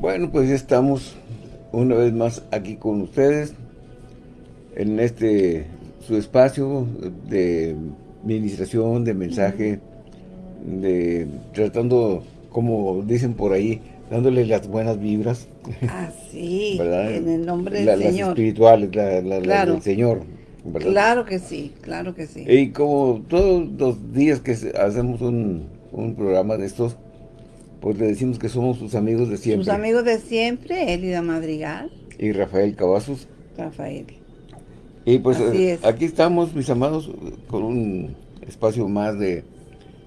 Bueno, pues ya estamos una vez más aquí con ustedes en este su espacio de administración, de mensaje, de tratando, como dicen por ahí, dándole las buenas vibras. Ah, sí, en el nombre del Señor. Las espirituales, la, del Señor. Claro que sí, claro que sí. Y como todos los días que hacemos un, un programa de estos, pues le decimos que somos sus amigos de siempre. Sus amigos de siempre, Elida Madrigal. Y Rafael Cavazos. Rafael. Y pues eh, aquí estamos, mis amados, con un espacio más de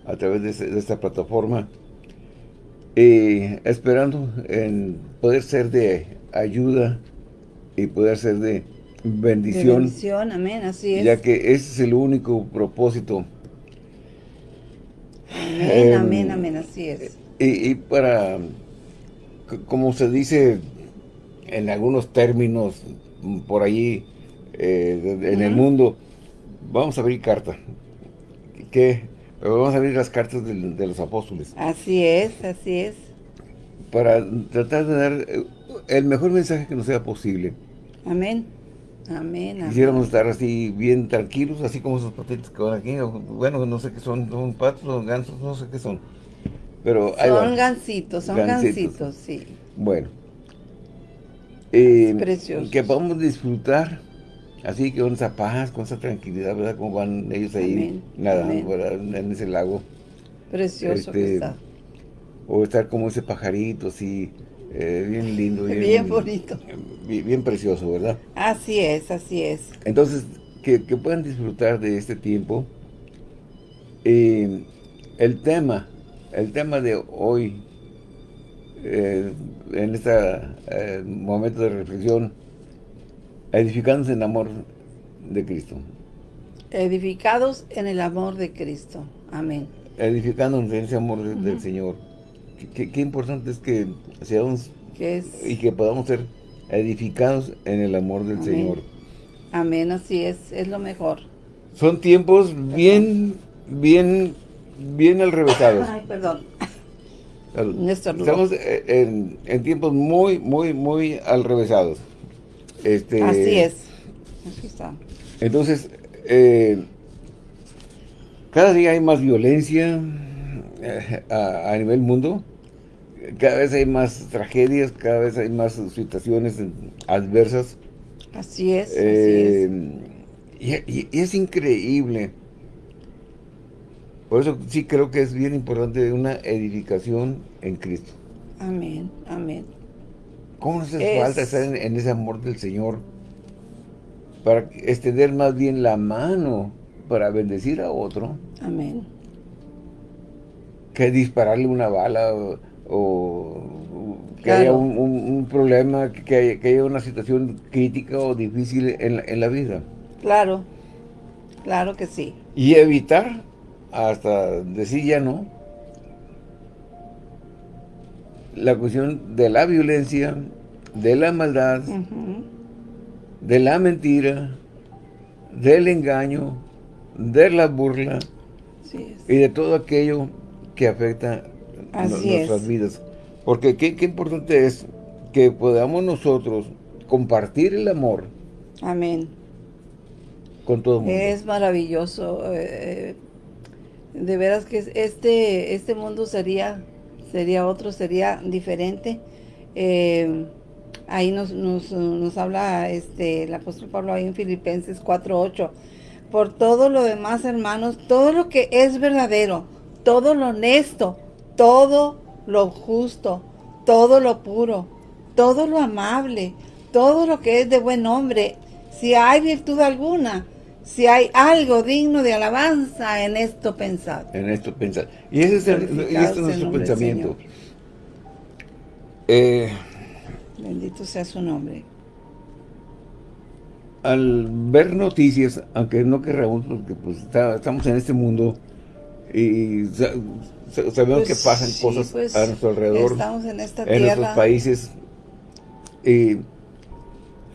a través de, esta plataforma. Y esperando en poder ser de ayuda y poder ser de bendición. bendición, amén, así es. Ya que ese es el único propósito. Amén, amén, em, amén, así es. Y, para, como se dice en algunos términos por allí eh, en el mundo, vamos a abrir carta. ¿Qué? Vamos a abrir las cartas de, los apóstoles. Así es, así es. Para tratar de dar eh, el mejor mensaje que nos sea posible. Amén. Amén, Quisiéramos estar así bien tranquilos, así como esos patitos que van aquí. Bueno, no sé qué son, son patos, son gansos, no sé qué son. Pero son gancitos, son gancitos. sí. Bueno. Eh, que podamos disfrutar así que con esa paz, con esa tranquilidad, ¿verdad? Como van ellos ahí nadando en ese lago. Precioso que este, está. O estar como ese pajarito así, eh, bien lindo. Bien, bonito. Bien, precioso, ¿verdad? Así es, así es. Entonces, que, puedan disfrutar de este tiempo. Eh, el tema el tema de hoy, eh, en este momento de reflexión, edificándose en el amor de Cristo. Edificados en el amor de Cristo. Amén. Edificándonos en ese amor del Señor. Qué, importante es que seamos y que podamos ser edificados en el amor del Señor. Amén, así es, es lo mejor. Son tiempos bien, bien bien al revésado. Ay, perdón. Estamos en, en, tiempos muy, muy, muy al revésados. Este, Así es. Así está. Entonces, eh, cada día hay más violencia eh, a, nivel mundo. Cada vez hay más tragedias, cada vez hay más situaciones adversas. Así es. Eh, y, y, es increíble por eso sí creo que es bien importante una edificación en Cristo. Amén, amén. ¿Cómo nos hace falta estar en, ese amor del Señor? Para extender más bien la mano para bendecir a otro. Amén. Que dispararle una bala o, que haya un, problema, que haya, una situación crítica o difícil en en la vida. Claro, claro que sí. Y evitar hasta decir ya no, la cuestión de la violencia, de la maldad, de la mentira, del engaño, de la burla y de todo aquello que afecta nuestras vidas. Porque qué, qué, importante es que podamos nosotros compartir el amor. Amén. Con todo el mundo. Es maravilloso. Eh, de veras que este, este mundo sería, sería otro, sería diferente. Eh, ahí nos, nos, habla este, el apóstol Pablo ahí en Filipenses 4.8. Por todo lo demás, hermanos, todo lo que es verdadero, todo lo honesto, todo lo justo, todo lo puro, todo lo amable, todo lo que es de buen hombre, si hay virtud alguna, si hay algo digno de alabanza en esto pensado. En esto pensado. Y ese es, este nuestro pensamiento. Eh, Bendito sea su nombre. Al ver noticias, aunque no querramos, porque pues estamos en este mundo y sabemos que pues pasan cosas pues, a nuestro alrededor. Estamos en esta en nuestros países. Y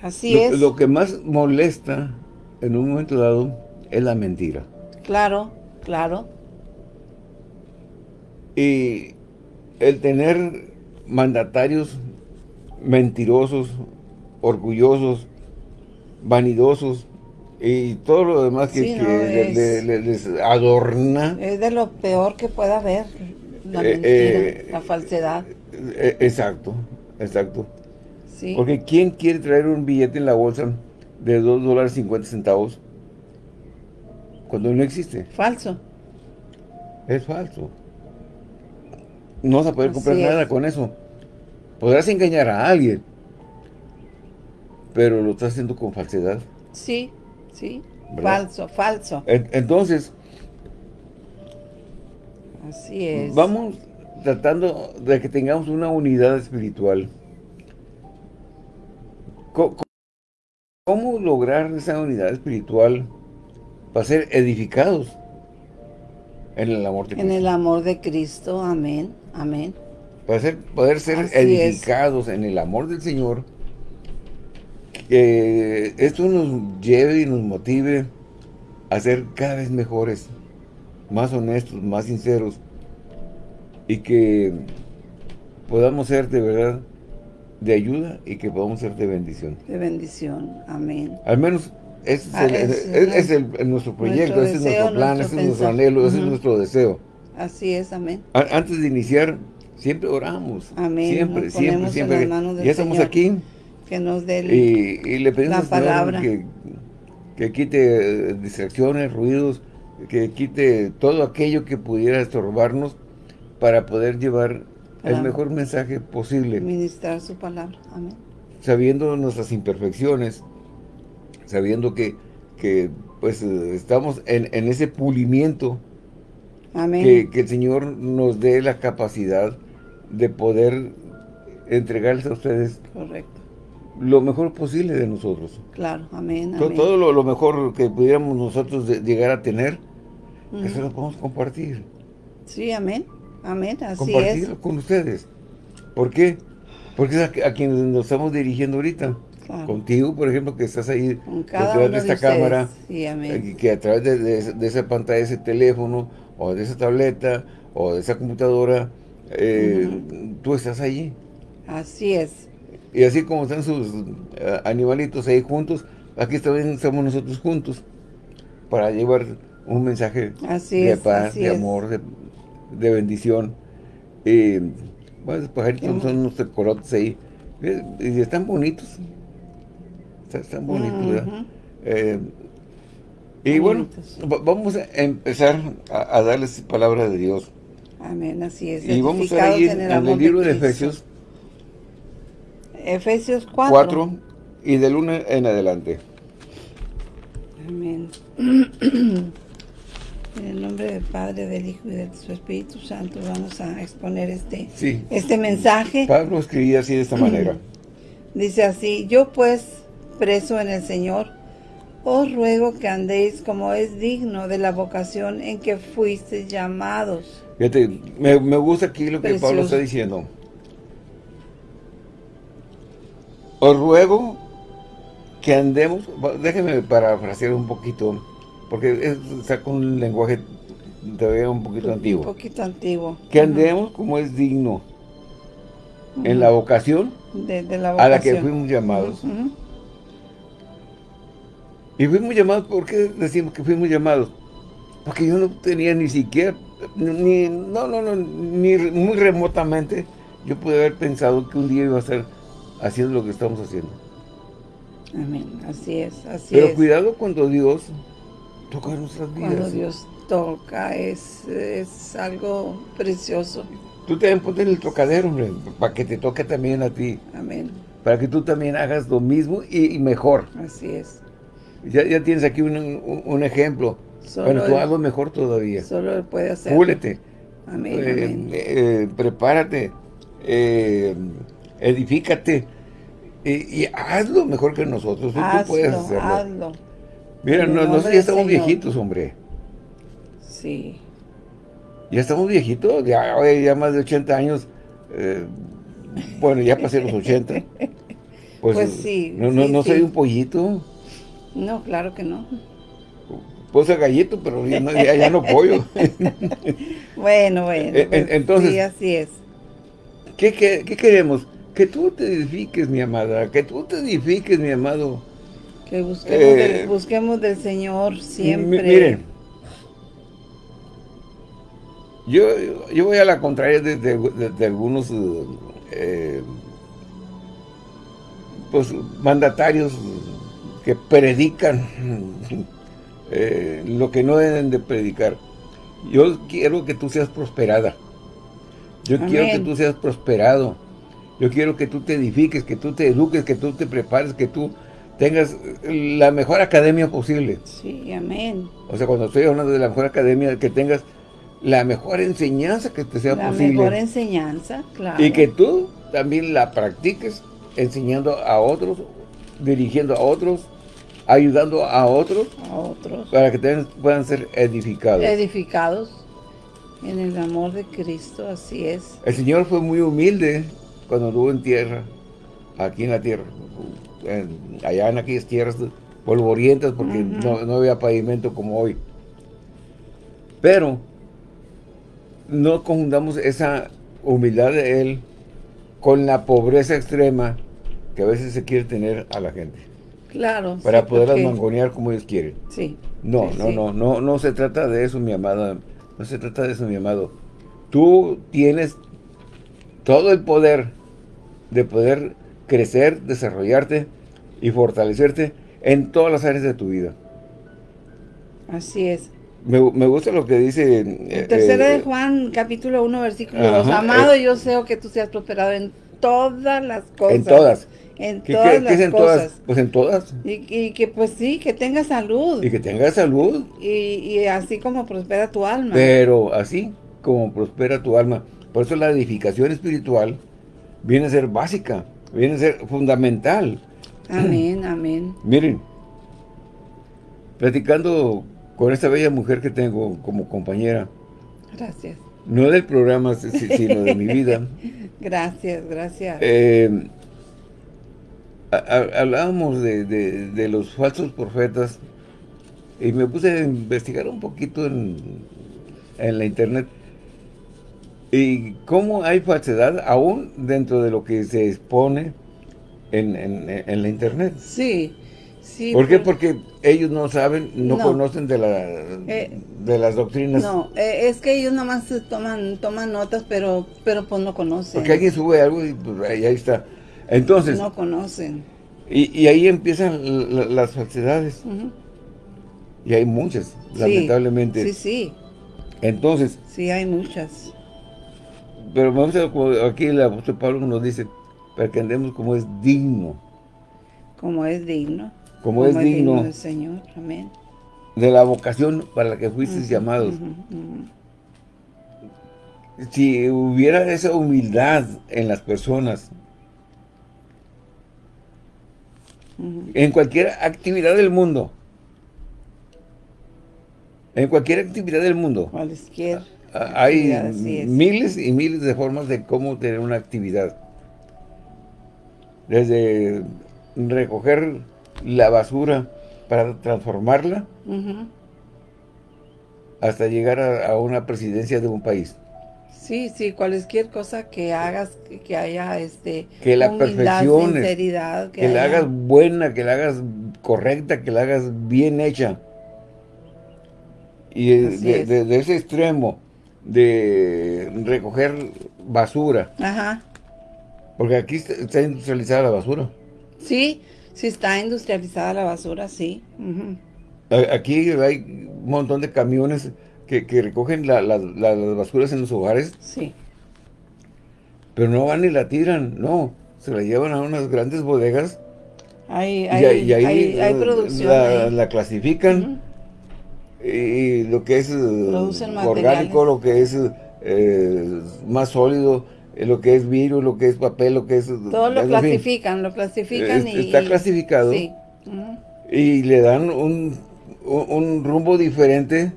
Así es. Lo que más molesta en un momento dado es la mentira. Claro, claro. Y el tener mandatarios mentirosos, orgullosos, vanidosos y todo lo demás que, les adorna. Es de lo peor que pueda haber, la eh, mentira, eh, la falsedad. Eh, exacto, exacto. Porque ¿quién quiere traer un billete en la bolsa de 2 dólares 50 centavos cuando no existe? Falso. Es falso. No vas a poder comprar nada con eso. Podrás engañar a alguien, pero lo estás haciendo con falsedad. Sí, sí. Falso, falso. Entonces, así es. Vamos tratando de que tengamos una unidad espiritual. ¿Cómo, lograr esa unidad espiritual para ser edificados en el amor de Cristo? En el amor de Cristo, amén, amén. Para ser, poder ser edificados en el amor del Señor, que esto nos lleve y nos motive a ser cada vez mejores, más honestos, más sinceros, y que podamos ser de verdad de ayuda y que podamos ser de bendición. De bendición, amén. Al menos ese es, ah, nuestro proyecto, ese es nuestro plan, ese es nuestro anhelo, ese es nuestro deseo. Así es, amén. antes de iniciar, siempre oramos. Amén. Siempre, siempre, siempre. Ya estamos aquí. Que nos dé y, le pedimos la palabra. Que, que quite distracciones, ruidos, que quite todo aquello que pudiera estorbarnos para poder llevar el mejor mensaje posible. Ministrar su palabra. Amén. Sabiendo nuestras imperfecciones, sabiendo que, que pues estamos en, ese pulimiento. Amén. Que, el Señor nos dé la capacidad de poder entregarles a ustedes Correcto. lo mejor posible de nosotros. Claro, amén. Todo, lo, mejor que pudiéramos nosotros llegar a tener, eso lo podemos compartir. Sí, amén. Amén, así compartirlo con ustedes. ¿Por qué? Porque es a, quienes nos estamos dirigiendo ahorita. Contigo, por ejemplo, que estás ahí detrás de esta cámara, eh, que a través de, esa pantalla, de ese teléfono, o de esa tableta, o de esa computadora, eh, tú estás allí. Así es. Y así como están sus eh, animalitos ahí juntos, aquí también estamos nosotros juntos para llevar un mensaje de paz, de amor, de, de bendición. y bueno, los pajaritos son unos corotes ahí. Y están bonitos. Están bonitos, ¿verdad? Eh, y bueno, vamos a empezar a, darles palabra de Dios. Amén, así es. Y vamos a ir en el, libro de, Efesios. Efesios 4. 4 y del 1 en adelante. Amén. En el nombre del Padre, del Hijo y de su Espíritu Santo vamos a exponer este, este mensaje. Pablo escribía así de esta manera. Dice así, yo pues, preso en el Señor, os ruego que andéis como es digno de la vocación en que fuisteis llamados. Fíjate, me, gusta aquí lo que Pablo está diciendo. Os ruego que andemos, déjeme parafrasear un poquito, porque está con un lenguaje todavía un poquito antiguo. Un poquito antiguo. Que andemos como es digno en la vocación, a la que fuimos llamados. Y fuimos llamados, ¿por qué decimos que fuimos llamados? Porque yo no tenía ni siquiera, ni, no, no, no, ni muy remotamente, yo pude haber pensado que un día iba a estar haciendo lo que estamos haciendo. Amén, así es, así Pero cuidado cuando Dios toca nuestras vidas. Cuando Dios toca, es, es algo precioso. Tú te ponte en el tocadero, hombre, para que te toque también a ti. Amén. Para que tú también hagas lo mismo y, mejor. Así es. Ya, ya tienes aquí un, un, ejemplo. bueno, tú hago mejor todavía. Solo él puede hacer. Púlete. Amén, eh, amén. Eh, prepárate. Eh, edifícate. Y, hazlo mejor que nosotros. Tú, puedes hacerlo. Hazlo. Mira, nosotros ya estamos viejitos, hombre. Sí. Ya estamos viejitos, ya, ya más de 80 años. Eh, bueno, ya pasé los 80. Pues, pues sí. No, no, soy un pollito. No, claro que no. Pues ser gallito, pero ya no, ya, no pollo. bueno, bueno. Eh, entonces, sí, así es. ¿qué, qué, qué queremos? Que tú te edifiques, mi amada, que tú te edifiques, mi amado. Que busquemos, del, eh, busquemos del Señor siempre. Miren, yo, yo voy a la contraria de, algunos eh, pues, mandatarios que predican eh, lo que no deben de predicar. Yo quiero que tú seas prosperada. Yo quiero que tú seas prosperado. Yo quiero que tú te edifiques, que tú te eduques, que tú te prepares, que tú tengas la mejor academia posible. Sí, amén. O sea, cuando estoy hablando de la mejor academia, que tengas la mejor enseñanza que te sea posible. La mejor enseñanza, claro. Y que tú también la practiques enseñando a otros, dirigiendo a otros, ayudando a otros. A otros. Para que puedan ser edificados. Edificados en el amor de Cristo, así es. El Señor fue muy humilde cuando estuvo en tierra, aquí en la tierra, allá en aquellas tierras polvorientas, porque no, no había pavimento como hoy. Pero no confundamos esa humildad de Él con la pobreza extrema que a veces se quiere tener a la gente. Claro. Para poderlas mangonear como ellos quieren. Sí. No, no, no, no, no se trata de eso, mi amada. No se trata de eso, mi amado. Tú tienes todo el poder de poder crecer, desarrollarte y fortalecerte en todas las áreas de tu vida. Así es. Me, gusta lo que dice... Eh, tercera de eh, Juan, capítulo 1, versículo 2. Amado, yo sé que tú seas prosperado en todas las cosas. En todas. En todas las en cosas. Todas? Pues en todas. Y, que pues sí, que tenga salud. Y que tenga salud. Y, y así como prospera tu alma. Pero así como prospera tu alma. Por eso la edificación espiritual viene a ser básica, viene a ser fundamental. Amén, amén. Miren, platicando con esta bella mujer que tengo como compañera. Gracias. No del programa, sino de mi vida. Gracias, gracias. Eh, hablábamos de, los falsos profetas y me puse a investigar un poquito en, en la internet y cómo hay falsedad aún dentro de lo que se expone en, en, la internet. Sí, sí. ¿Por qué? Porque ellos no saben, no, conocen de, la, eh, de las doctrinas. No, eh, es que ellos nomás toman toman notas, pero pero pues no conocen. Porque alguien sube algo y pues ahí, está. Entonces... No conocen. Y, ahí empiezan las falsedades. Y hay muchas, lamentablemente. Sí, sí. Entonces... Sí, hay muchas. Pero vamos a, aquí el apóstol Pablo nos dice, para que andemos como es digno. Como es digno. Como, es, digno, del Señor, amén. De la vocación para la que fuiste llamados. Si hubiera esa humildad en las personas, en cualquier actividad del mundo, en cualquier actividad del mundo, cualquier hay miles y miles de formas de cómo tener una actividad. Desde recoger la basura para transformarla hasta llegar a, una presidencia de un país. Sí, sí, cualquier cosa que hagas, que haya este que la perfección, que, que la hagas buena, que la hagas correcta, que la hagas bien hecha. Y de, ese extremo de recoger basura. Ajá. Porque aquí está industrializada la basura. Sí, sí está industrializada la basura, sí. Aquí hay un montón de camiones que, recogen las basuras en los hogares. Sí. Pero no van y la tiran, no. Se la llevan a unas grandes bodegas. Hay, hay, hay, hay, producción. La, clasifican y lo que es eh, orgánico, lo que es eh, más sólido, eh, lo que es virus, lo que es papel, lo que es... Todo lo clasifican, lo clasifican y... Está clasificado. Y le dan un, rumbo diferente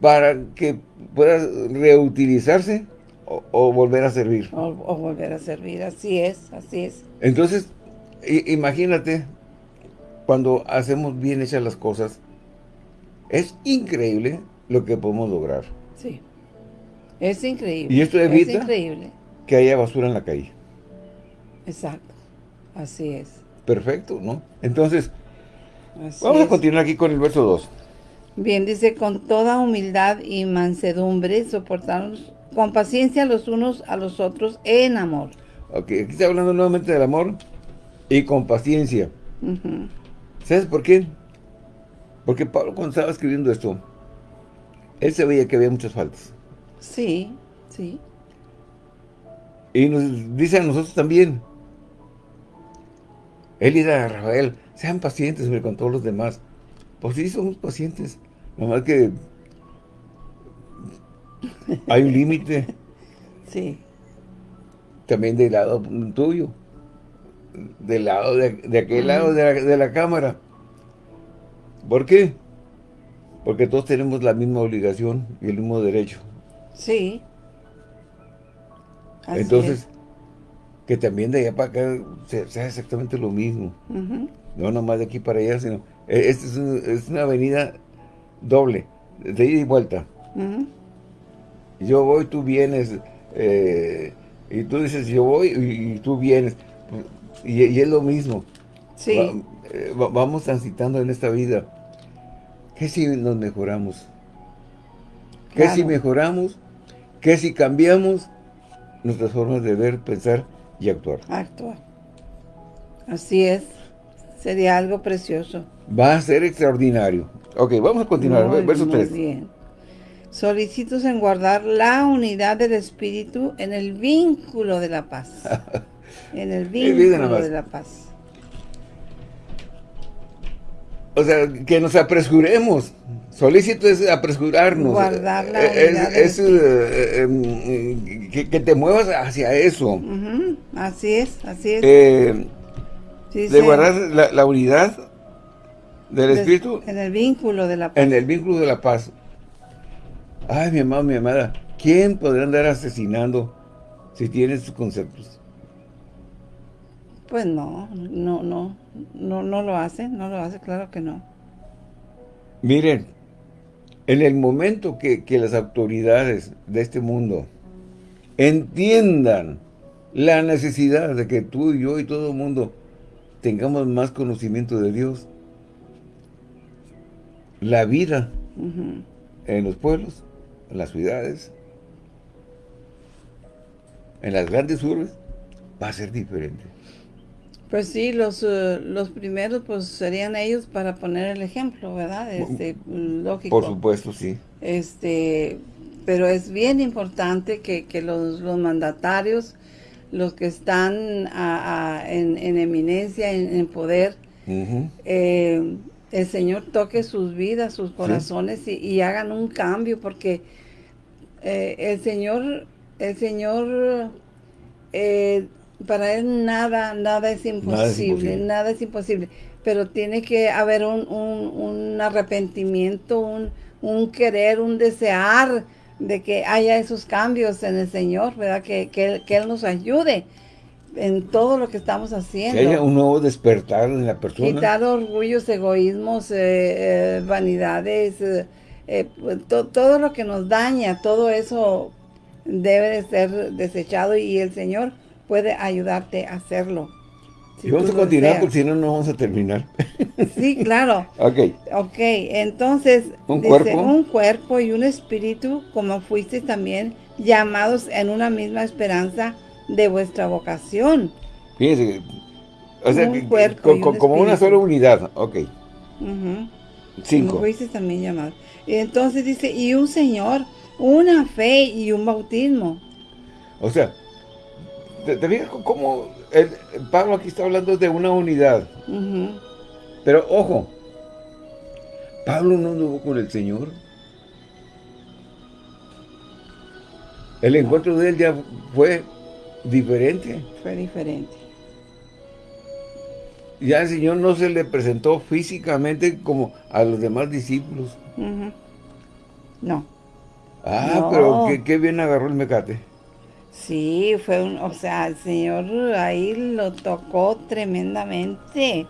para que pueda reutilizarse o, volver a servir. O, volver a servir, así es, así es. Entonces, imagínate, cuando hacemos bien hechas las cosas, es increíble lo que podemos lograr. Sí. Es increíble. Y esto evita que haya basura en la calle. Exacto, así es. Perfecto, ¿no? Entonces, vamos a continuar aquí con el verso 2. Bien, dice, con toda humildad y mansedumbre soportarnos con paciencia los unos a los otros en amor. Ok, aquí está hablando nuevamente del amor y con paciencia. ¿Sabes por qué? Porque Pablo cuando estaba escribiendo esto, él se veía que había muchas faltas. Sí, sí. Y nos dice a nosotros también. Él y a Rafael, sean pacientes con todos los demás. Pues sí, somos pacientes. Nomás que hay un límite. Sí. También del lado tuyo. Del lado de, aquel lado de la, de la cámara. ¿Por qué? Porque todos tenemos la misma obligación y el mismo derecho. Sí. Entonces, que también de allá para acá sea exactamente lo mismo. No nomás de aquí para allá, sino... E, Esta es, una avenida doble, de ida y vuelta. Yo voy, tú vienes, eh, y tú dices yo voy y, tú vienes. Y, es lo mismo. Sí. Eh, vamos transitando en esta vida. ¿Qué si nos mejoramos? ¿Qué si mejoramos? ¿Qué si cambiamos nuestras formas de ver, pensar y actuar? Actuar. Así es. Sería algo precioso. Va a ser extraordinario. Ok, vamos a continuar. Verso muy bien. Solicitos en guardar la unidad del Espíritu en el vínculo de la paz. en el vínculo de la paz. O sea, que nos apresuremos. Solicito es apresurarnos. Guardar la es, es eh, em, que, te muevas hacia eso. Así es, así es. Eh, de guardar la, unidad del Espíritu. En el vínculo de la paz. En el vínculo de la paz. Ay, mi amado, mi amada. ¿Quién podrá andar asesinando si tiene sus conceptos? Pues no, no, no, no, no lo hace, no lo hace, claro que no. Miren, en el momento que, las autoridades de este mundo entiendan la necesidad de que tú y yo y todo el mundo tengamos más conocimiento de Dios, la vida en los pueblos, en las ciudades, en las grandes urbes, va a ser diferente. Pues sí, los, eh, los primeros pues serían ellos para poner el ejemplo, ¿verdad? Este, lógico. Por supuesto, sí. Este, pero es bien importante que, los, mandatarios, los que están en, eminencia, en, poder, eh, el Señor toque sus vidas, sus corazones y, hagan un cambio, porque eh, el Señor, el Señor para él nada, nada es imposible, nada es imposible. Pero tiene que haber un, un, arrepentimiento, un, un, querer, un desear de que haya esos cambios en el Señor, ¿verdad? Que, que, Él nos ayude en todo lo que estamos haciendo. Que haya un nuevo despertar en la persona. Quitar orgullos, egoísmos, eh, eh, vanidades, eh, pues, todo lo que nos daña, todo eso debe de ser desechado y el Señor puede ayudarte a hacerlo. y vamos a continuar porque si no, no vamos a terminar. Sí, claro. ok. Ok, entonces, ¿Un cuerpo? un cuerpo y un espíritu, como fuiste también llamados en una misma esperanza de vuestra vocación. Fíjense, o sea, como una sola unidad, ok. Cinco. Como fuiste también llamados. Entonces dice, y un Señor, una fe y un bautismo. O sea, ¿Te, fijas cómo el, Pablo aquí está hablando de una unidad? Pero ojo, Pablo no anduvo con el Señor. El encuentro de él ya fue diferente. Fue diferente. Ya el Señor no se le presentó físicamente como a los demás discípulos. No. Ah, pero qué, qué bien agarró el mecate. Sí, fue un, o sea, el Señor ahí lo tocó tremendamente,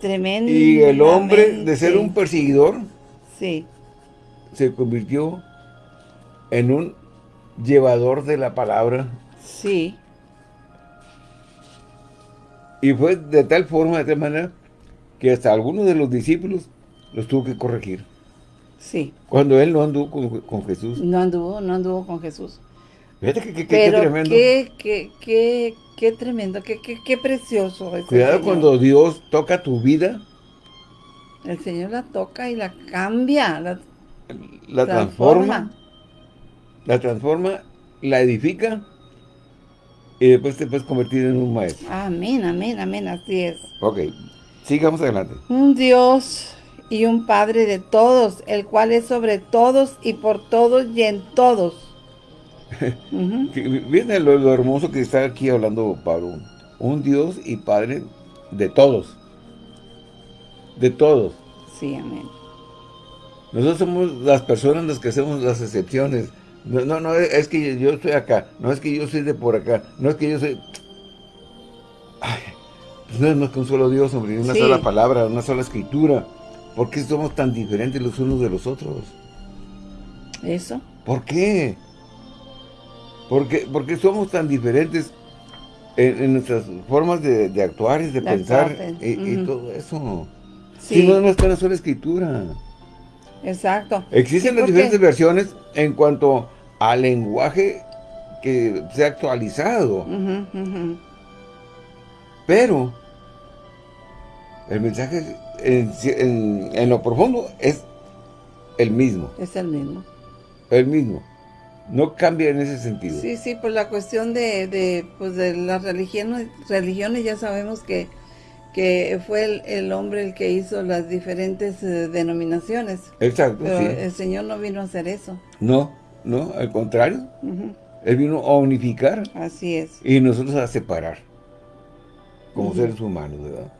tremendamente. Y el hombre, de ser un perseguidor, sí. se convirtió en un llevador de la palabra. Sí. Y fue de tal forma, de tal manera, que hasta algunos de los discípulos los tuvo que corregir. Sí. Cuando él no anduvo con, Jesús. No anduvo, no anduvo con Jesús. Fíjate que, que, qué tremendo. Qué, qué, tremendo, qué, qué, qué precioso. Cuidado cuando Dios toca tu vida. El Señor la toca y la cambia, la, la transforma. La transforma, la edifica y después te puedes convertir en un maestro. Amén, amén, amén, así es. Ok, sigamos adelante. Un Dios y un Padre de todos, el cual es sobre todos y por todos y en todos. Viene lo, hermoso que está aquí hablando Pablo. Un Dios y Padre de todos. De todos. Sí, amén. Nosotros somos las personas las que hacemos las excepciones. No, no, no, es que yo estoy acá. No es que yo soy de por acá. No es que yo soy... Ay, pues no es más que un solo Dios, hombre. Una sola palabra, una sola escritura. ¿Por qué somos tan diferentes los unos de los otros? ¿Eso? ¿Por qué? ¿Por qué, somos tan diferentes en, nuestras formas de, actuar y de, pensar y, todo eso? Si no, no está en la sola escritura. Exacto. Existen las diferentes versiones en cuanto al lenguaje que se ha actualizado. Pero el mensaje en, lo profundo es el mismo. Es el mismo. El mismo. No cambia en ese sentido. Sí, sí, por la cuestión de, de, pues de las religiones, religiones ya sabemos que, que fue el, hombre el que hizo las diferentes eh, denominaciones. Exacto, Pero el Señor no vino a hacer eso. No, no, al contrario. Él vino a unificar. Así es. Y nosotros a separar. Como seres humanos, ¿verdad?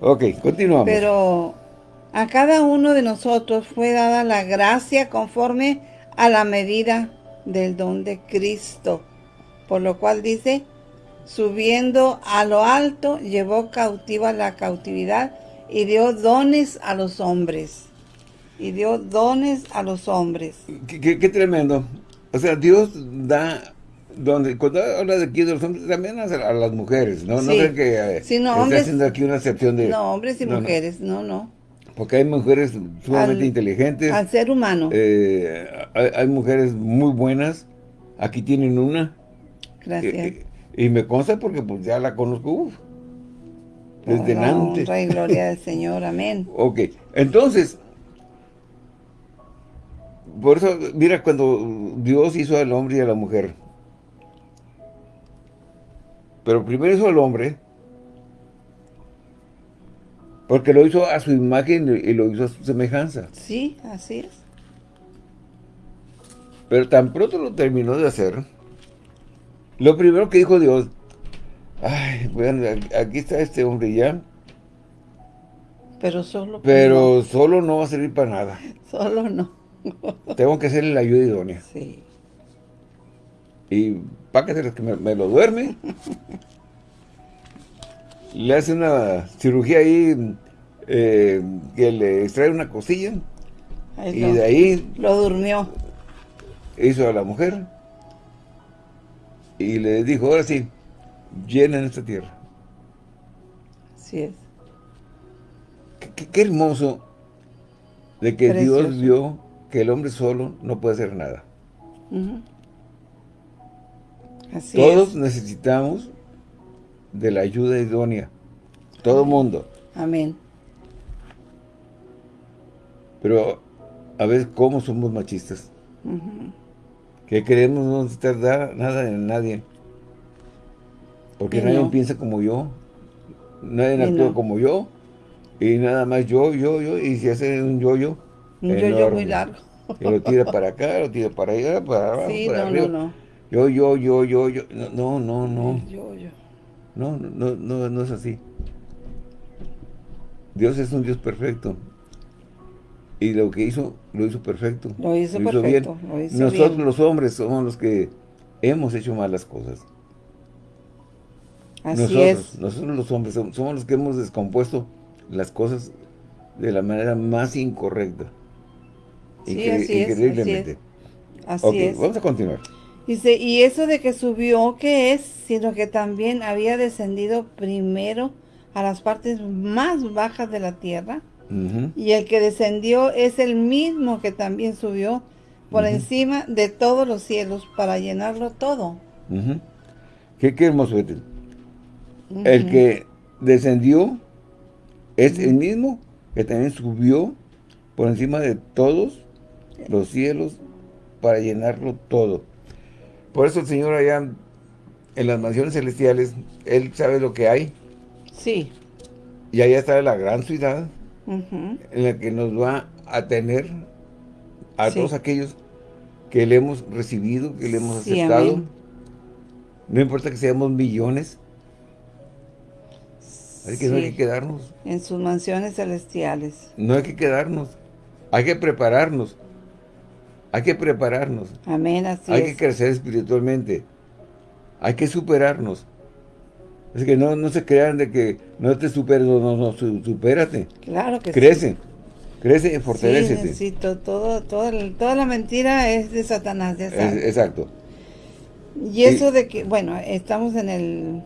Ok, continuamos. Pero a cada uno de nosotros fue dada la gracia conforme a la medida del don de Cristo. Por lo cual dice, subiendo a lo alto, llevó cautiva la cautividad y dio dones a los hombres. Y dio dones a los hombres. Qué, tremendo. O sea, Dios da donde cuando habla de aquí de los hombres también a, las mujeres, ¿no? No creo que sí, no, hombres, haciendo aquí una excepción de... No, hombres y mujeres, no, no. Porque hay mujeres sumamente inteligentes. Al ser humano. Eh, hay, mujeres muy buenas. Aquí tienen una. Gracias. Eh, y me consta porque pues ya la conozco uf, desde oh, Rey, gloria del Señor, amén. Ok, entonces, por eso, mira, cuando Dios hizo al hombre y a la mujer, pero primero hizo al hombre, porque lo hizo a su imagen y lo hizo a su semejanza. Sí, así es. Pero tan pronto lo terminó de hacer, lo primero que dijo Dios, ay, bueno, aquí está este hombre ya. Pero solo. Pero solo no va a servir para nada. Solo no. Tengo que hacerle la ayuda idónea. Sí. Y para que que me lo duerme le hace una cirugía ahí eh, que le extrae una cosilla y de ahí lo durmió. hizo a la mujer y le dijo ahora sí llenen esta tierra así es. Qué, hermoso de que Dios vio que el hombre solo no puede hacer nada. Así Todos necesitamos de la ayuda idónea. Todo el mundo. Amén. Pero a ver cómo somos machistas. Que queremos no necesitar nada en nadie. Porque nadie piensa como yo. Nadie actúa como yo. Y nada más yo, yo, yo. Y si hace un yo-yo. Un yo-yo muy largo. Y lo tira para acá, lo tira para allá, para abajo, sí, para no, arriba. No, no. Yo, yo, yo, yo, yo. No, no, no. Yo, yo. No, no, no, no es así. Dios es un Dios perfecto. Y lo que hizo, lo hizo perfecto. Lo hizo, perfecto. Nosotros los hombres somos los que hemos hecho malas cosas. Así nosotros, es. Nosotros los hombres somos, los que hemos descompuesto las cosas de la manera más incorrecta. Sí, así increíblemente. Es, así es. vamos a continuar. Dice, y eso de que subió, ¿qué es? Sino que también había descendido primero a las partes más bajas de la tierra. Y el que descendió es el mismo que también subió por encima de todos los cielos para llenarlo todo. qué, hermoso. El que descendió es el mismo que también subió por encima de todos los cielos para llenarlo todo. Por eso el Señor allá en las mansiones celestiales, Él sabe lo que hay. Sí. Y allá está la gran ciudad en la que nos va a tener a todos aquellos que le hemos recibido, que le hemos aceptado. No importa que seamos millones. Hay que no hay que quedarnos. En sus mansiones celestiales. No hay que quedarnos. Hay que prepararnos. Hay que prepararnos. Amén, así Hay que crecer espiritualmente. Hay que superarnos. Es que no, no se crean de que no te superes, no, no, supérate. Claro que crece, sí. Crece y fortalece. Sí, necesito, todo, todo, toda la mentira es de Satanás, ya sabes. exacto. Y eso de que, bueno, estamos en el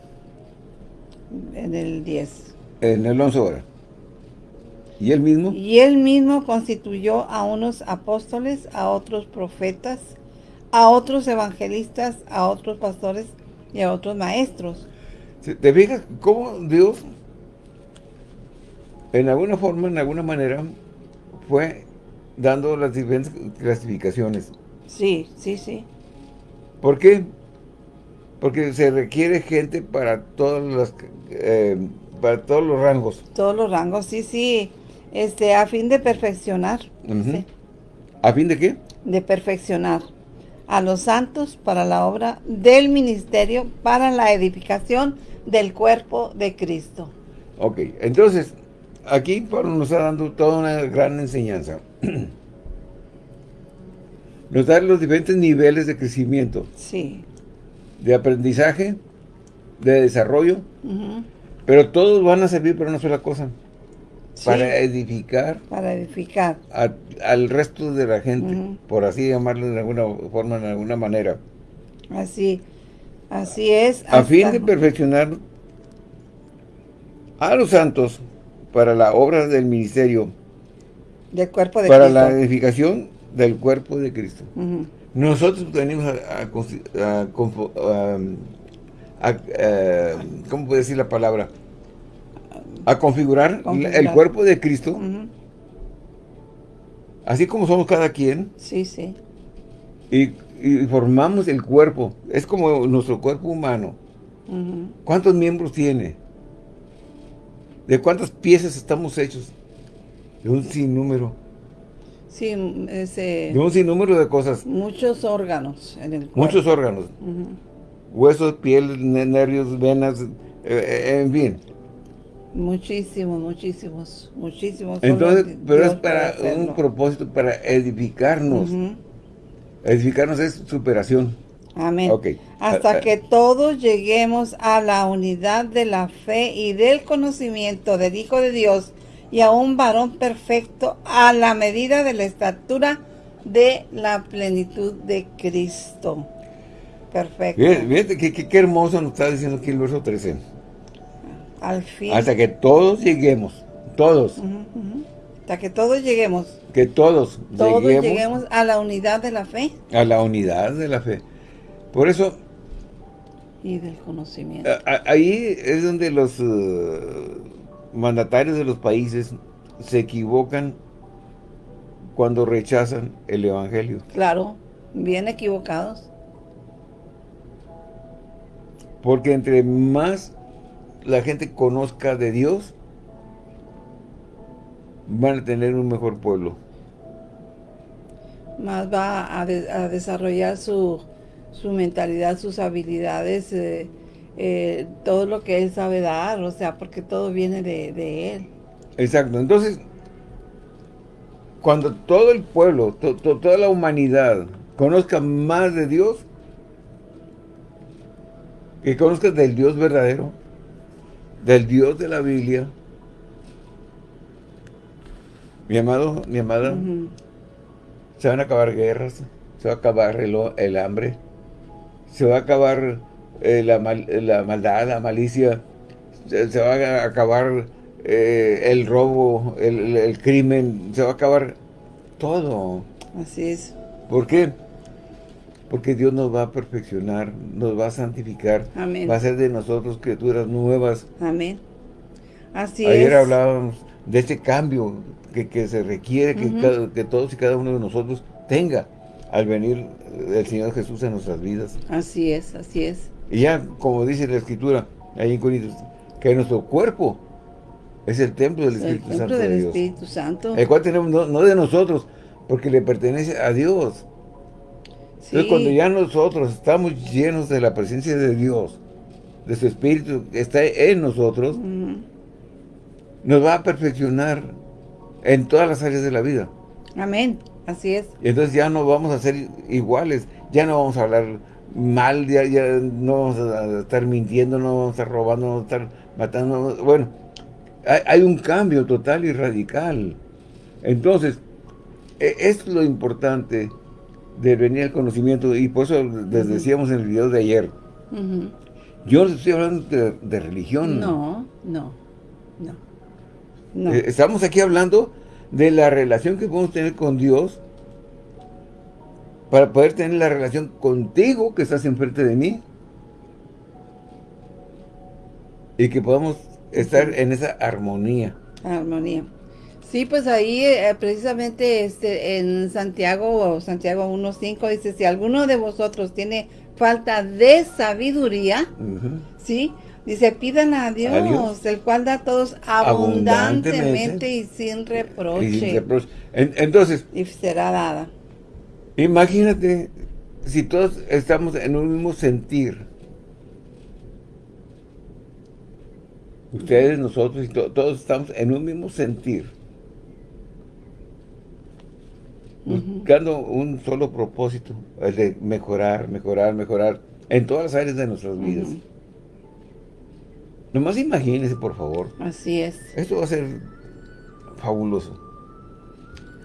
en el 10. En el 11 ahora. ¿Y él mismo? Y él mismo constituyó a unos apóstoles, a otros profetas, a otros evangelistas, a otros pastores y a otros maestros. ¿Te fijas cómo Dios, en alguna forma, en alguna manera, fue dando las diferentes clasificaciones? Sí, sí, sí. ¿Por qué? Porque se requiere gente para todas las, eh, para todos los rangos. Todos los rangos, sí, sí este, a fin de perfeccionar. ¿A fin de qué? De perfeccionar a los santos para la obra del ministerio, para la edificación del cuerpo de Cristo. Ok, entonces, aquí Pablo nos está dando toda una gran enseñanza. nos da los diferentes niveles de crecimiento. Sí. De aprendizaje, de desarrollo, pero todos van a servir para una sola cosa para edificar. Para edificar. al resto de la gente, por así llamarlo de alguna forma, de alguna manera. Así, así es. A fin de perfeccionar a los santos para la obra del ministerio. Del cuerpo de para la edificación del cuerpo de Cristo. Nosotros venimos a, a, a, ¿cómo puedo decir la palabra? A configurar, el cuerpo de Cristo, así como somos cada quien. Sí, sí. Y, formamos el cuerpo, es como nuestro cuerpo humano. ¿Cuántos miembros tiene? ¿De cuántas piezas estamos hechos? De un sinnúmero. Sí, ese... De un sinnúmero de cosas. Muchos órganos en el cuerpo. Muchos órganos. Huesos, piel, nervios, venas, eh, eh, en fin. Muchísimos, muchísimos, muchísimos. Entonces, pero es para un propósito, para edificarnos. Edificarnos es superación. Amén. Hasta ah, ah. que todos lleguemos a la unidad de la fe y del conocimiento del Hijo de Dios y a un varón perfecto a la medida de la estatura de la plenitud de Cristo. Perfecto. Fíjate, qué, hermoso nos está diciendo aquí el verso 13. Al fin. Hasta que todos lleguemos. Todos. Hasta que todos lleguemos. Que todos, todos lleguemos, a la unidad de la fe. A la unidad de la fe. Por eso... Y del conocimiento. ahí es donde los uh, mandatarios de los países se equivocan cuando rechazan el Evangelio. Claro, bien equivocados. Porque entre más la gente conozca de Dios, van a tener un mejor pueblo. Más va a, desarrollar su, su, mentalidad, sus habilidades, eh, eh, todo lo que él sabe dar, o sea, porque todo viene de, él. Exacto, entonces, cuando todo el pueblo, toda la humanidad conozca más de Dios, que conozca del Dios verdadero, del Dios de la Biblia, mi amado, mi amada, se van a acabar guerras, se va a acabar el, hambre, se va a acabar eh, la, la, maldad, la malicia, se, va a acabar eh, el robo, el, el, crimen, se va a acabar todo. Así es. ¿Por qué? Porque Dios nos va a perfeccionar, nos va a santificar, Amén. va a hacer de nosotros criaturas nuevas. Amén. Así Ayer es. hablábamos de este cambio que, que se requiere que, cada, que todos y cada uno de nosotros tenga al venir el Señor Jesús en nuestras vidas. Así es, así es. Y ya, como dice la Escritura, ahí en Corintios, que nuestro cuerpo es el templo del Espíritu el templo Santo del de Dios. Espíritu Santo. El cual tenemos, no, no, de nosotros, porque le pertenece a Dios. Entonces, cuando ya nosotros estamos llenos de la presencia de Dios, de su Espíritu que está en nosotros, uh -huh. nos va a perfeccionar en todas las áreas de la vida. Amén, así es. Y entonces ya no vamos a ser iguales, ya no vamos a hablar mal, ya, ya no vamos a estar mintiendo, no vamos a estar robando, no vamos a estar matando. Bueno, hay, hay un cambio total y radical. Entonces, es lo importante de venir al conocimiento, y por eso les decíamos en el video de ayer, uh -huh. yo no estoy hablando de, de religión. No, no, no. no. Eh, estamos aquí hablando de la relación que podemos tener con Dios para poder tener la relación contigo que estás enfrente de mí y que podamos estar en esa armonía. Armonía. Sí, pues ahí eh, precisamente este, en Santiago, Santiago 1.5 dice, si alguno de vosotros tiene falta de sabiduría, Uh -huh. ¿sí? Dice, pidan a Dios, A Dios. el cual da a todos abundantemente, Abundantemente. y sin reproche. Y sin reproche. En- entonces, y será dada. imagínate si todos estamos en un mismo sentir. Ustedes, nosotros y to- todos estamos en un mismo sentir. Buscando un solo propósito, el de mejorar, mejorar, mejorar en todas las áreas de nuestras vidas. Ujú. Nomás imagínense, por favor. Así es, Esto va a ser fabuloso.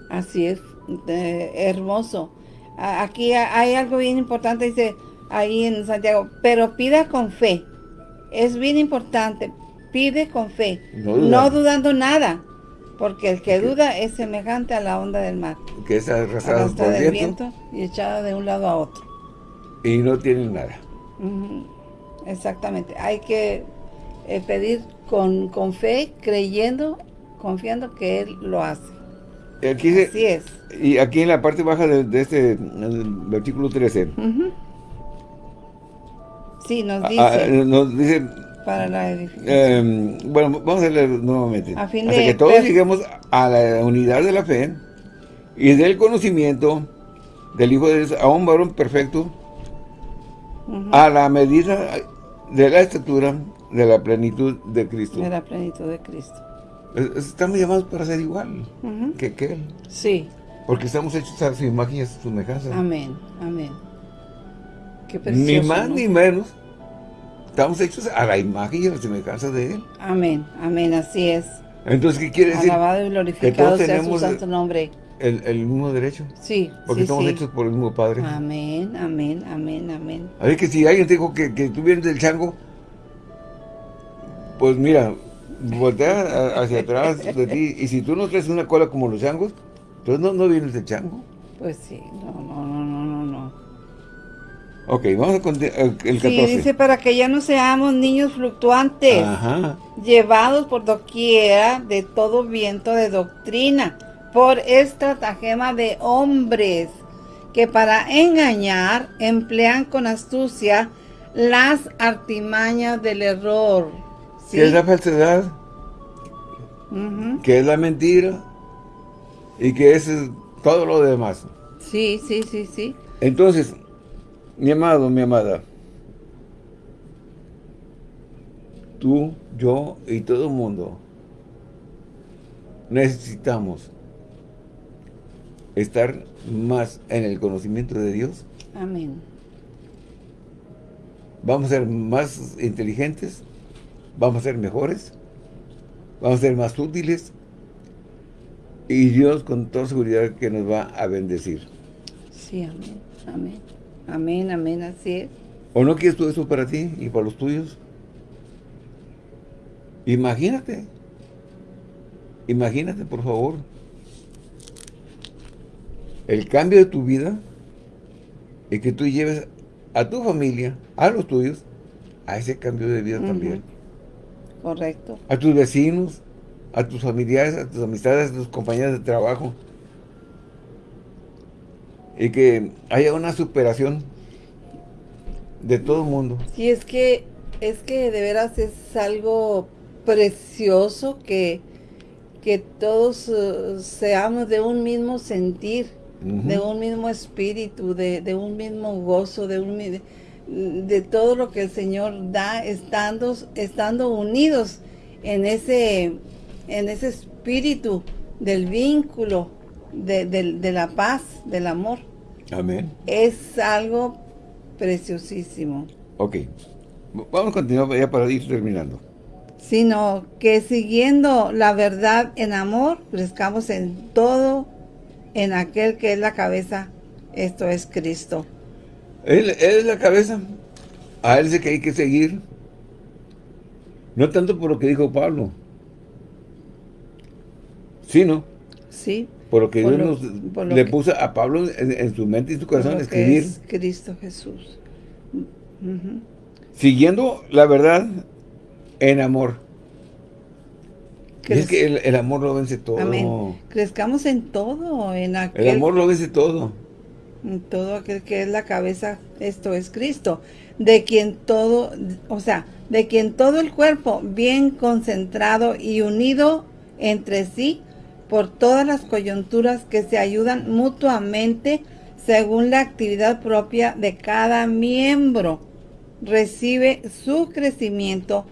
así es, eh, hermoso. Aquí ha- hay algo bien importante, dice ahí en Santiago, pero pida con fe. Es bien importante, pide con fe, No dudando nada, porque el que duda es semejante a la onda del mar, Que es por arrastrada el del viento, viento y echada de un lado a otro. y no tienen nada. Exactamente, hay que eh, pedir con, con fe, creyendo, confiando que Él lo hace. Aquí Así es. Y aquí en la parte baja de, de este versículo 13, Ujú. Sí, nos ah, dice, ah, nos dice, para la edificación. eh, bueno, vamos a leer nuevamente. A fin Hasta de que todos per- lleguemos a la unidad de la fe y del conocimiento del Hijo de Dios, a un varón perfecto, Ujú, a la medida de la estatura de la plenitud de Cristo. de la plenitud de Cristo. Es- Estamos llamados para ser igual Ujú. que, que Él, Sí, porque estamos hechos a su imagen y a su semejanza. amén, amén. Qué Ni precioso, más ¿no? ni menos. Estamos hechos a la imagen y a la semejanza de Él. Amén, amén, así es. Entonces, ¿qué quiere decir? Alabado y glorificado sea su santo nombre. El, el mismo derecho. Sí, Porque sí, estamos sí. hechos por el mismo Padre. Amén, amén, amén, amén. A ver que si alguien te dijo que, que tú vienes del chango, pues mira, voltea hacia atrás de ti. Y si tú no traes una cola como los changos, entonces no, no vienes del chango. Pues sí, no, no, no, no, no, no. Ok, vamos a continuar. El 14. Sí, dice para que ya no seamos niños fluctuantes, Ajá. llevados por doquiera de todo viento de doctrina, por estratagema de hombres, que para engañar emplean con astucia las artimañas del error. ¿sí? ¿Qué es la falsedad? Ujú. ¿Qué es la mentira? Y qué es eh, todo lo demás. Sí, sí, sí, sí. Entonces, mi amado, mi amada, tú, yo y todo el mundo necesitamos estar más en el conocimiento de Dios. Amén. Vamos a ser más inteligentes, vamos a ser mejores, vamos a ser más útiles y Dios con toda seguridad que nos va a bendecir. Sí, amén, amén. Amén, amén, así es. ¿O no quieres tú eso para ti y para los tuyos? Imagínate. Imagínate, por favor. El cambio de tu vida y que tú lleves a tu familia, a los tuyos, a ese cambio de vida también. Correcto. A tus vecinos, a tus familiares, a tus amistades, a tus compañeros de trabajo. Y que haya una superación de todo el mundo. Sí, es que, es que de veras es algo precioso que, que todos uh, seamos de un mismo sentir, de un mismo espíritu, de, un mismo gozo, de un de todo lo que el Señor da estando, estando unidos en ese, en ese espíritu del vínculo, de, de la paz, del amor. Amén. Es algo preciosísimo. Ok. Vamos a continuar ya para ir terminando. Sino que siguiendo la verdad en amor, crezcamos en todo, en aquel que es la cabeza, esto es Cristo. Él, es la cabeza. A él es que hay que seguir. No tanto por lo que dijo Pablo. Sino. Sí. Por lo que Dios le puso a Pablo en, su mente y su corazón escribir. Es Cristo Jesús. Siguiendo la verdad en amor. es que el, amor lo vence todo. Amén. Crezcamos en todo. En aquel, el amor lo vence todo. En todo aquel que es la cabeza, esto es Cristo. De quien todo, o sea, de quien todo el cuerpo bien concentrado y unido entre sí por todas las coyunturas que se ayudan mutuamente según la actividad propia de cada miembro. Recibe su crecimiento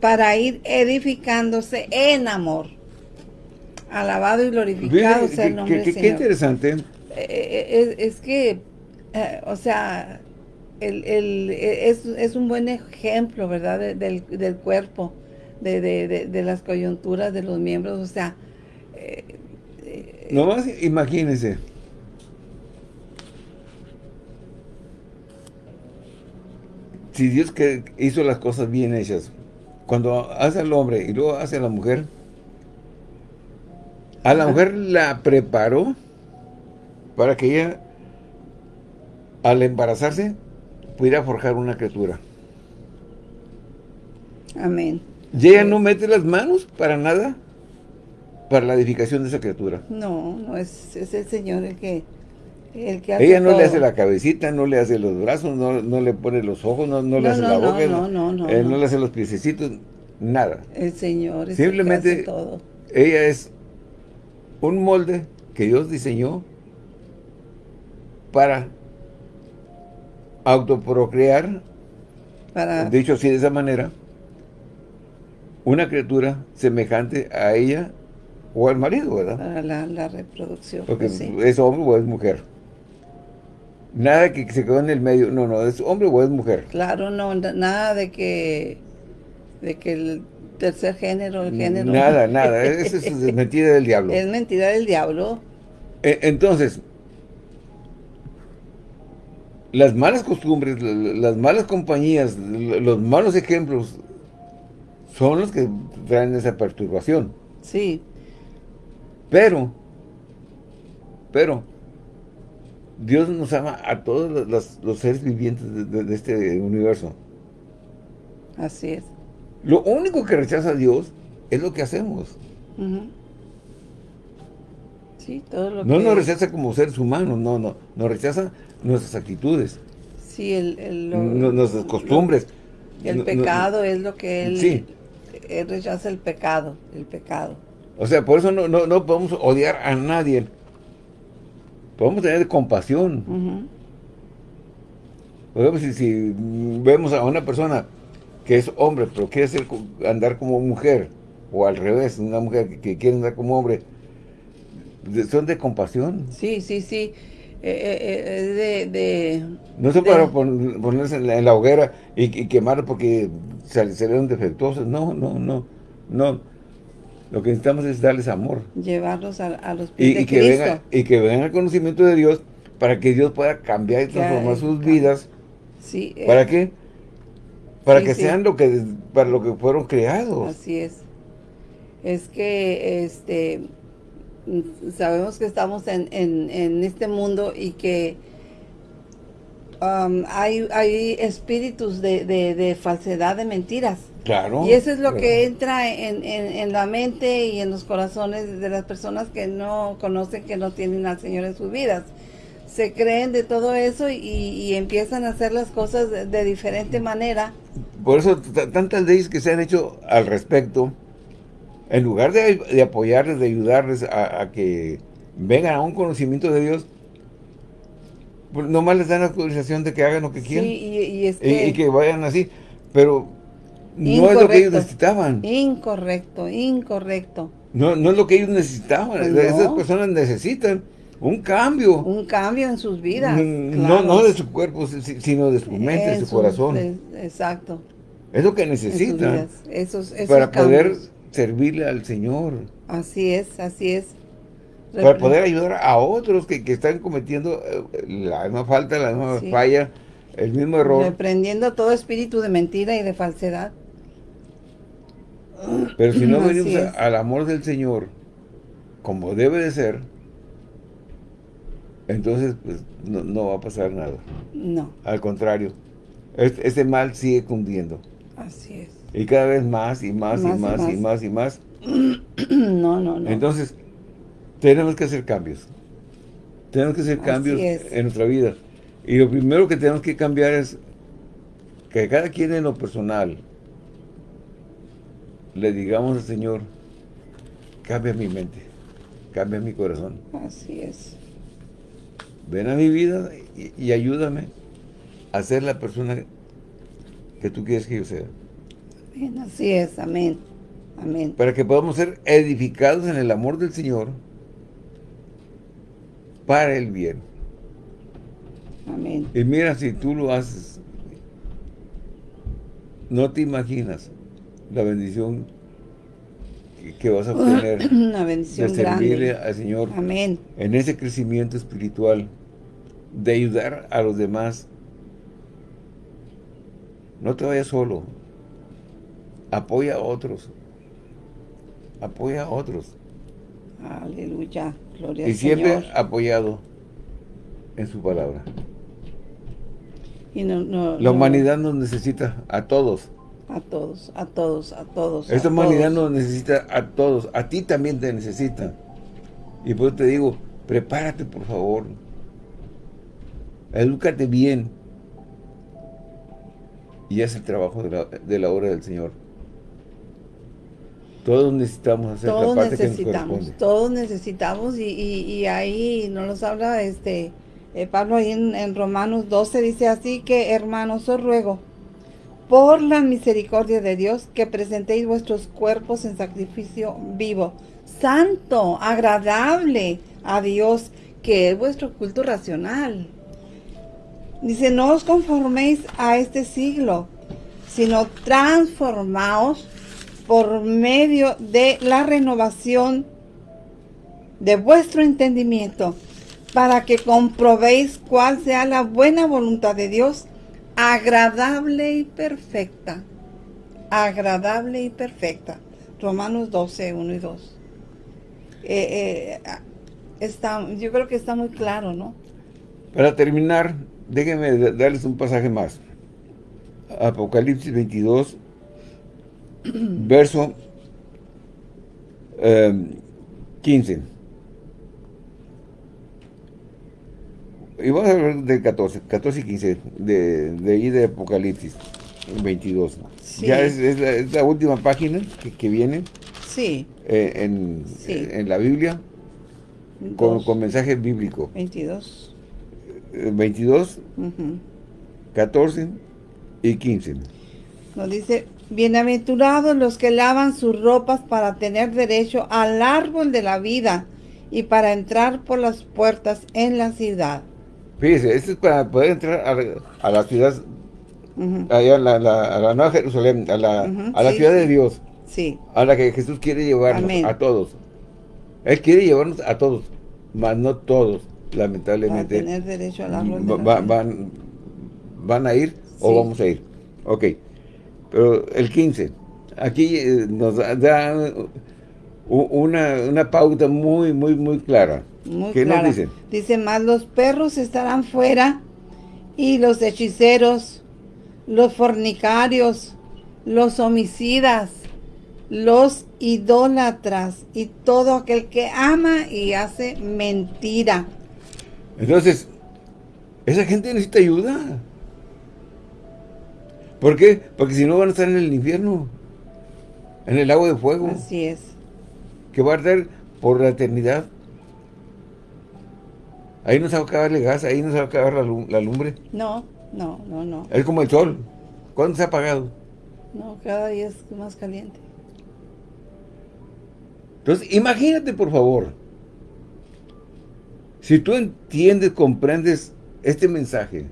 para ir edificándose en amor. Alabado y glorificado sea el nombre del Señor. Qué interesante. Eh, eh, es, que, eh, o sea, el, es, un buen ejemplo, ¿verdad? del, del, cuerpo, de, de, de, las coyunturas de los miembros, o sea, Nomás imagínense. Si Dios que hizo las cosas bien hechas, cuando hace al hombre y luego hace a la mujer, a la mujer la preparó para que ella, al embarazarse, pudiera forjar una criatura. Amén. Y ella no mete las manos para nada para la edificación de esa criatura. No, no, es, es el Señor el que, el que hace Ella no le hace la cabecita, no le hace los brazos, no, no le pone los ojos, no, no le hace la boca, no, no, no, no, le hace los piececitos, nada. El Señor es Simplemente el que hace todo. ella es un molde que Dios diseñó para autoprocrear, para... dicho así de esa manera, una criatura semejante a ella o al marido, ¿verdad? Para la, reproducción. Porque es hombre o es mujer. Nada que se quedó en el medio, no, no, es hombre o es mujer. Claro, no, nada de que, de que el tercer género, el género. Nada, nada, eso es, mentira del diablo. Es mentira del diablo. E, entonces, las malas costumbres, las malas compañías, los malos ejemplos, son los que traen esa perturbación. Sí. Pero, pero, Dios nos ama a todos los, seres vivientes de, este universo. Así es. Lo único que rechaza a Dios es lo que hacemos. Sí, todo lo no nos rechaza como seres humanos, no, no. Nos rechaza nuestras actitudes. Sí, el, nuestras costumbres. el pecado es lo que él, sí. él rechaza el pecado, el pecado. O sea, por eso no, no, podemos odiar a nadie. Podemos tener compasión. Ejemplo, si, vemos a una persona que es hombre, pero quiere ser, andar como mujer, o al revés, una mujer que, quiere andar como hombre, son de compasión. Sí, sí, sí. Eh, eh, eh, de, no son para ponerse en la, hoguera y, quemar porque salieron defectuosos. No, no, no. No. Lo que necesitamos es darles amor. Llevarlos a, los pies y, que Venga, y que vengan al conocimiento de Dios para que Dios pueda cambiar y transformar sus vidas Sí. ¿Para eh, qué? Para sí, que sí. sean lo que, para lo que fueron creados. Así es. Es que este sabemos que estamos en, en, en este mundo y que um, hay, hay espíritus de, de, de falsedad, de mentiras. Claro. Y eso es lo que entra en, en, en la mente y en los corazones de las personas que no conocen, que no tienen al Señor en sus vidas. Se creen de todo eso y, y empiezan a hacer las cosas de, de diferente manera. Por eso tantas leyes que se han hecho al respecto, en lugar de, de apoyarles, de ayudarles a, a que vengan a un conocimiento de Dios, pues nomás les dan la autorización de que hagan lo que Sí, quieran y, y es y, que... y que vayan así, pero no es lo que ellos Incorrecto. necesitaban. Incorrecto, incorrecto. No, no es lo que ellos necesitaban. Pues Esas no. personas necesitan un cambio. Un cambio en sus vidas. Mm, claro. No, no de su cuerpo, si- sino de su mente, de En su sus- corazón. de- exacto. Es lo que necesitan. Esos, esos para poder cambios. servirle al Señor. Así es, así es. Para Repre- poder ayudar a otros que, que están cometiendo eh, la misma falta, la misma Sí. falla, el mismo error. Reprendiendo todo espíritu de mentira y de falsedad. Pero si no venimos a- al amor del Señor, como debe de ser, entonces pues no, no va a pasar nada. No, Al contrario, es- ese mal sigue cundiendo. así es. Y cada vez más y más, Más y y más y más. más y más. No, no, no. Entonces, tenemos que hacer cambios. Tenemos que hacer Así cambios es. en nuestra vida. Y lo primero que tenemos que cambiar es que cada quien en lo personal le digamos al Señor, cambia mi mente, cambia mi corazón. Así es. Ven a mi vida y, y ayúdame a ser la persona que tú quieres que yo sea. Bien, así es. Amén. Amén. para que podamos ser edificados en el amor del Señor para el bien. Amén. Y mira, si tú lo haces, no te imaginas la bendición que, que vas a obtener Una de bendición servirle grande. al Señor Amén. en ese crecimiento espiritual, de ayudar a los demás. No te vayas solo. Apoya a otros. Apoya a otros. Aleluya. Gloria Y al siempre Señor. apoyado en su palabra. Y no, no, La no- humanidad nos necesita a todos. A todos, a todos, a todos. a Esta humanidad todos. nos necesita a todos. A ti también te necesita. Y por eso te digo, prepárate por favor. Edúcate bien. Y haz el trabajo de la, de la obra del Señor. Todos necesitamos hacer Todos la parte que nos necesitamos, todos necesitamos y, y, y ahí nos los habla este eh, Pablo ahí en, en Romanos 12 dice así que hermanos os ruego por la misericordia de Dios que presentéis vuestros cuerpos en sacrificio vivo, santo, agradable a Dios, que es vuestro culto racional. Dice, no os conforméis a este siglo, sino transformaos por medio de la renovación de vuestro entendimiento, para que comprobéis cuál sea la buena voluntad de Dios, agradable y perfecta. Agradable y perfecta. Romanos 12, 1 y 2. Eh, eh, está, yo creo que está muy claro, ¿no? Para terminar, déjenme da- darles un pasaje más. Apocalipsis 22, verso eh, 15. Y vamos a hablar del 14, 14 y 15, de, de ahí de Apocalipsis 22. Sí. Ya es, es la, es la última página que, que viene Sí. eh, en, Sí. en la Biblia con, con mensaje bíblico. 22. Eh, 22, Ujú. 14 y 15. Nos dice, bienaventurados los que lavan sus ropas para tener derecho al árbol de la vida y para entrar por las puertas en la ciudad. Fíjese, esto es para poder entrar a, la- a la ciudad, allá a la, la- a la Nueva Jerusalén, a la, a la sí, ciudad de. Dios, Sí, a la que Jesús quiere llevarnos, Amén. a todos. Él quiere llevarnos a todos, mas no todos, lamentablemente, tener derecho al árbol de va- la va- vida. van, van a ir o vamos a ir. Ok, pero el 15, aquí eh, nos da una, pauta muy, muy, muy clara. Muy ¿Qué nos dice? Dice, más los perros estarán fuera y los hechiceros, los fornicarios, los homicidas, los idólatras y todo aquel que ama y hace mentira. Entonces, esa gente necesita ayuda. ¿Por qué? Porque si no van a estar en el infierno, en el agua de fuego. Así es. Que va a arder por la eternidad. Ahí no se va a acabar el gas, ahí no se va a acabar la, lumbre. No, no, no, no. Es como el sol. ¿Cuándo se ha apagado? No, cada día es más caliente. Entonces, imagínate, por favor, si tú entiendes, comprendes este mensaje,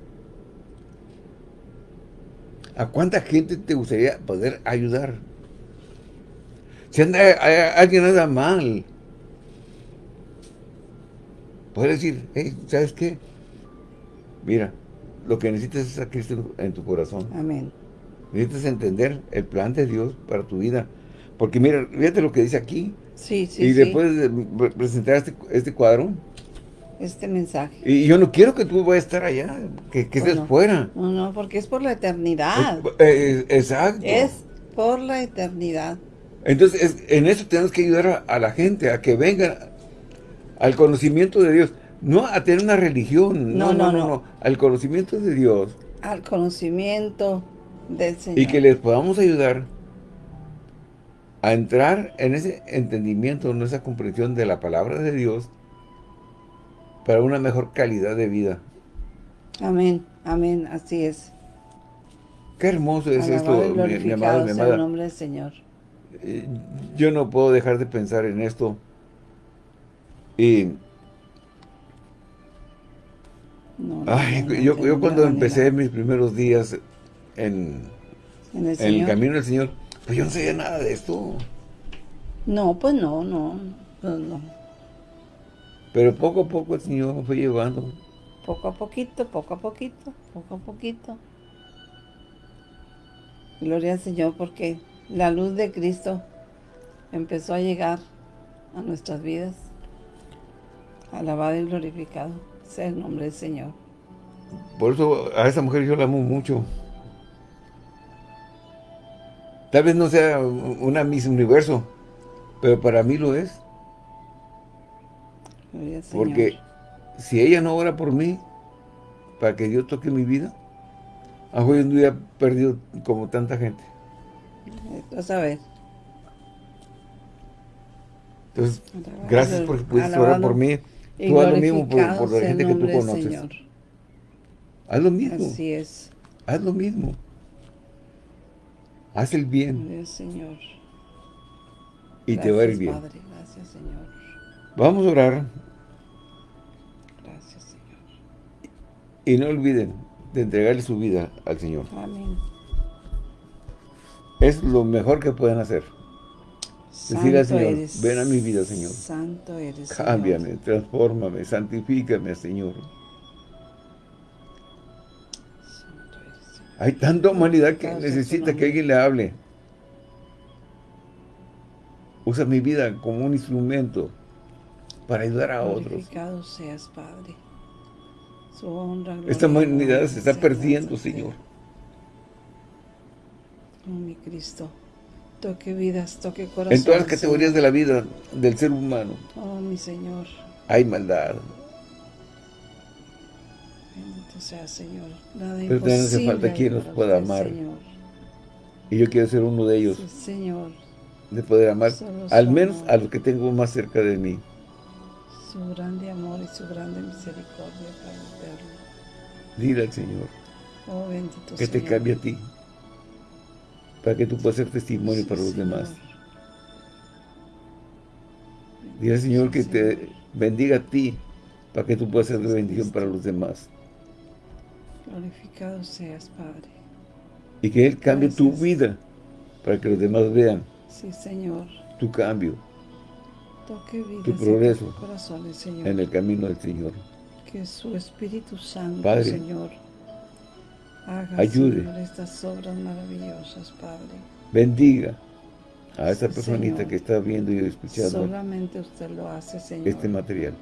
¿a cuánta gente te gustaría poder ayudar? Si anda, alguien anda mal, puedes decir, hey, ¿sabes qué? Mira, lo que necesitas es a Cristo en tu corazón. Amén. Necesitas entender el plan de Dios para tu vida. Porque mira, fíjate lo que dice aquí. Sí, sí, Y después de presentar este, este, cuadro. Este mensaje. Y yo no quiero que tú vayas a estar allá, que, que estés fuera. No, no, porque es por la eternidad. Eh, exacto. Es por la eternidad. Entonces, en eso tenemos que ayudar a, la gente, a que vengan al conocimiento de Dios. No a tener una religión, no, no, no, no, al conocimiento de Dios. Al conocimiento del Señor. Y que les podamos ayudar a entrar en ese entendimiento, en esa comprensión de la palabra de Dios para una mejor calidad de vida. Amén, amén, así es. Qué hermoso es esto, mi, amado, mi amada. nombre del Señor. Eh, yo no puedo dejar de pensar en esto. Y... yo, cuando empecé mis primeros días en, en el camino del Señor, pues yo no sabía nada de esto. No, pues no, no, pues no. Pero poco a poco el Señor me fue llevando. Poco a poquito, poco a poquito, poco a poquito. Gloria al Señor porque la luz de Cristo empezó a llegar a nuestras vidas. Alabado y glorificado sea el nombre del Señor. Por eso a esa mujer yo la amo mucho. Tal vez no sea una Miss Universo, pero para mí lo es. Porque si ella no ora por mí, para que Dios toque mi vida, hoy en día perdido como tanta gente. Vas a ver. Entonces, gracias por pudiste orar por mí. Tú haz lo mismo por, la gente que tú conoces. Haz lo mismo. Así es. Haz lo mismo. Haz el bien. Señor. Y te va a ir bien. Padre. Gracias, Señor. Vamos a orar. Gracias, Señor. Y no olviden de entregarle su vida al Señor. Amén. Es lo mejor que pueden hacer. Decir al Señor, ven a mi vida, Señor. Santo eres, Cámbiame, transfórmame, santifícame, Señor. Hay tanta humanidad que necesita que alguien le hable. Usa mi vida como un instrumento para ayudar a otros. seas, Padre. Su honra, Esta humanidad se está perdiendo, Señor. Oh, mi Cristo. Toque vidas, toque corazones. En todas las categorías de la vida del ser humano. Oh, mi Señor. Hay maldad, sea, Señor. Nada Pero también hace falta quien nos pueda amar. Y yo quiero ser uno de ellos. señor. De poder amar, al menos a los que tengo más cerca de mí. Su grande amor y su grande misericordia para eterno. Dile al Señor. Oh, bendito que te cambie a ti. Para que tú puedas ser testimonio para los demás. Dile al Señor que te bendiga a ti para que tú puedas ser de bendición para los demás. Glorificado seas, Padre. Y que Él cambie tu vida para que los demás vean. Sí, Señor. Tu cambio. Toque vida, tu progreso Señor. en el camino del Señor. Que su Espíritu Santo, Padre, Señor, Haga, ayude, Señor, estas obras maravillosas, Padre. bendiga a Sí, personita Señor. que está viendo y escuchando Solamente usted lo hace, Señor. este material.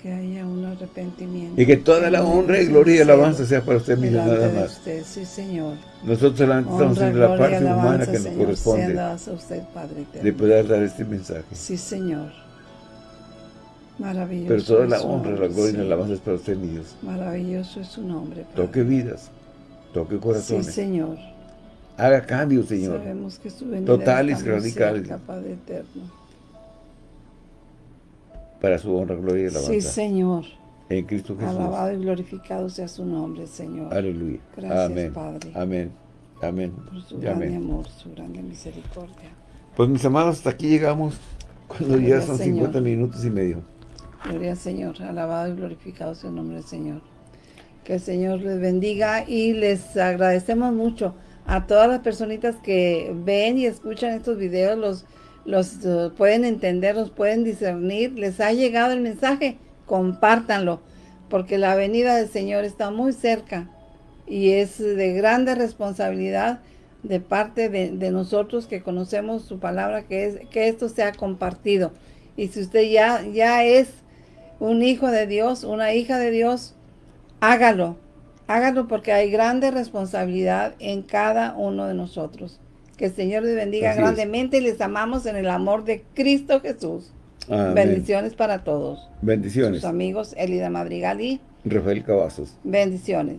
que haya un arrepentimiento. Y que toda la honra y gloria y alabanza sea para usted mismo, nada más. usted, sí, Señor. Nosotros solamente estamos haciendo la parte humana que nos Señor, corresponde sean dadas a usted, Padre eterno. de poder dar este mensaje. Sí, Señor. Maravilloso. Pero toda la honra, la gloria y la sí. alabanza es para usted, mi Dios. Maravilloso es su nombre, Padre. Toque vidas, toque Sí, corazones, Señor. haga cambios, Señor. Sabemos que su Totales, radicales. Padre eterno. para su honra, gloria y alabanza. Sí, Señor. En Cristo Jesús. Alabado y glorificado sea su nombre, Señor. Aleluya. Gracias, Amén. Padre. Amén. Amén. Por su grande amén. amor, su grande misericordia. Pues mis amados, hasta aquí llegamos cuando Gloria ya son Señor. 50 minutos y medio. Gloria al Señor, alabado y glorificado sea el nombre del Señor. Que el Señor les bendiga y les agradecemos mucho a todas las personitas que ven y escuchan estos videos, los, los eh, pueden entender, los pueden discernir. Les ha llegado el mensaje, compártanlo, porque la venida del Señor está muy cerca y es de grande responsabilidad de parte de, de nosotros que conocemos su palabra, que es que esto sea compartido. Y si usted ya, ya es un hijo de Dios, una hija de Dios, hágalo. Hágalo porque hay grande responsabilidad en cada uno de nosotros. Que el Señor les bendiga Así es. grandemente y les amamos en el amor de Cristo Jesús. Amén. Bendiciones para todos. Bendiciones. Sus amigos Elida Madrigal y Rafael Cavazos. bendiciones.